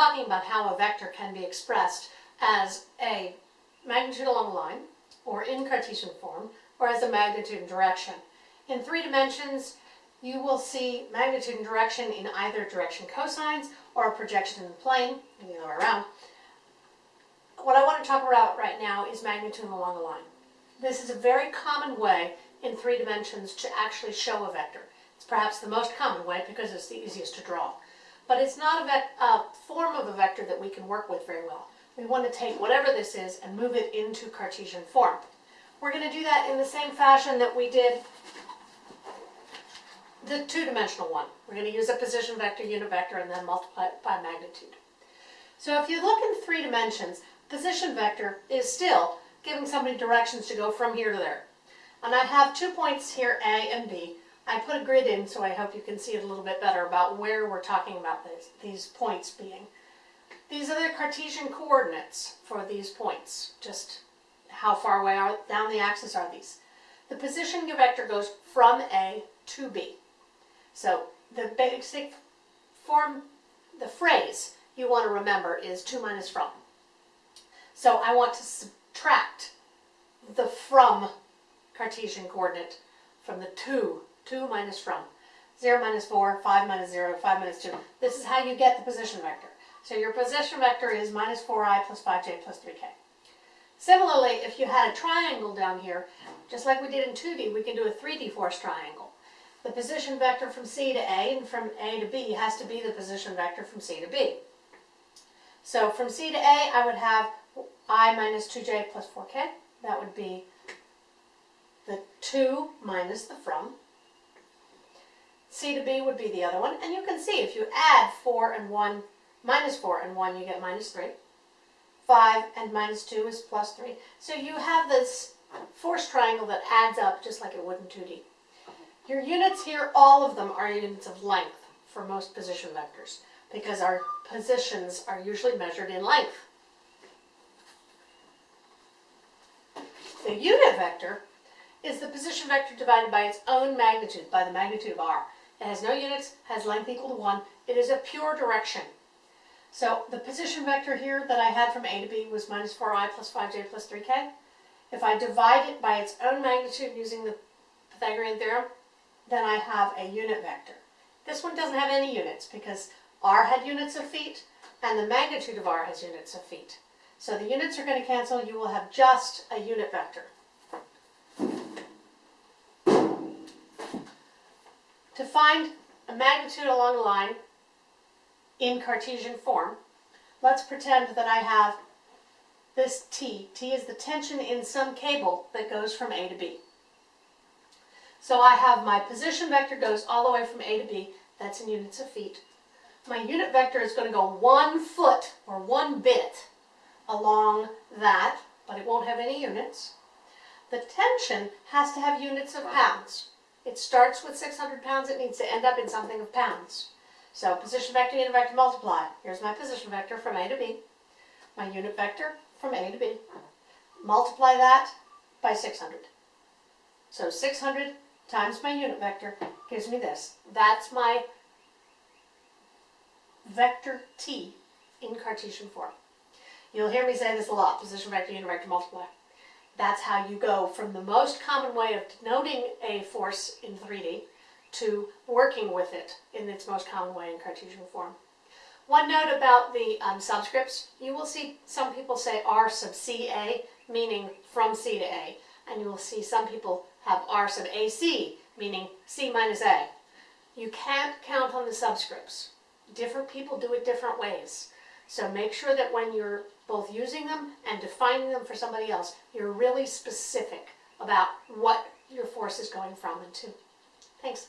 talking about how a vector can be expressed as a magnitude along a line, or in Cartesian form, or as a magnitude and direction. In three dimensions, you will see magnitude and direction in either direction cosines or a projection in the plane, the other way around. What I want to talk about right now is magnitude along a line. This is a very common way in three dimensions to actually show a vector. It's perhaps the most common way because it's the easiest to draw. But it's not a, a form of a vector that we can work with very well. We want to take whatever this is and move it into Cartesian form. We're going to do that in the same fashion that we did the two-dimensional one. We're going to use a position vector, unit vector, and then multiply it by magnitude. So if you look in three dimensions, position vector is still giving somebody directions to go from here to there. And I have two points here, A and B. I put a grid in so I hope you can see it a little bit better about where we're talking about this, these points being. These are the Cartesian coordinates for these points, just how far away are, down the axis are these. The position vector goes from A to B. So the basic form, the phrase you want to remember is to minus from. So I want to subtract the from Cartesian coordinate from the to, to minus from. 0 minus 4, 5 minus 0, 5 minus 2. This is how you get the position vector. So your position vector is minus 4i plus 5j plus 3k. Similarly, if you had a triangle down here, just like we did in 2D, we can do a 3D force triangle. The position vector from C to A and from A to B has to be the position vector from C to B. So from C to A, I would have i minus 2j plus 4k. That would be the 2 minus the from. C to B would be the other one. And you can see if you add 4 and 1, minus 4 and 1, you get minus 3. 5 and minus 2 is plus 3. So you have this force triangle that adds up just like it would in 2D. Your units here, all of them are units of length for most position vectors because our positions are usually measured in length. The unit vector is the position vector divided by its own magnitude, by the magnitude of r. It has no units, has length equal to 1. It is a pure direction. So the position vector here that I had from A to B was minus 4i plus 5j plus 3k. If I divide it by its own magnitude using the Pythagorean theorem, then I have a unit vector. This one doesn't have any units because r had units of feet and the magnitude of r has units of feet. So the units are going to cancel. You will have just a unit vector. To find a magnitude along a line in Cartesian form, let's pretend that I have this T. T is the tension in some cable that goes from A to B. So I have my position vector goes all the way from A to B. That's in units of feet. My unit vector is going to go one foot or one bit along that, but it won't have any units. The tension has to have units of pounds. It starts with 600 pounds, it needs to end up in something of pounds. So position vector, unit vector, multiply. Here's my position vector from A to B. My unit vector from A to B. Multiply that by 600. So 600 times my unit vector gives me this. That's my vector t in Cartesian form. You'll hear me say this a lot, position vector, unit vector, multiply. That's how you go from the most common way of denoting a force in 3D to working with it in its most common way in Cartesian form. One note about the um, subscripts, you will see some people say R sub CA, meaning from C to A, and you will see some people have R sub AC, meaning C minus A. You can't count on the subscripts. Different people do it different ways. So make sure that when you're both using them and defining them for somebody else, you're really specific about what your force is going from and to. Thanks.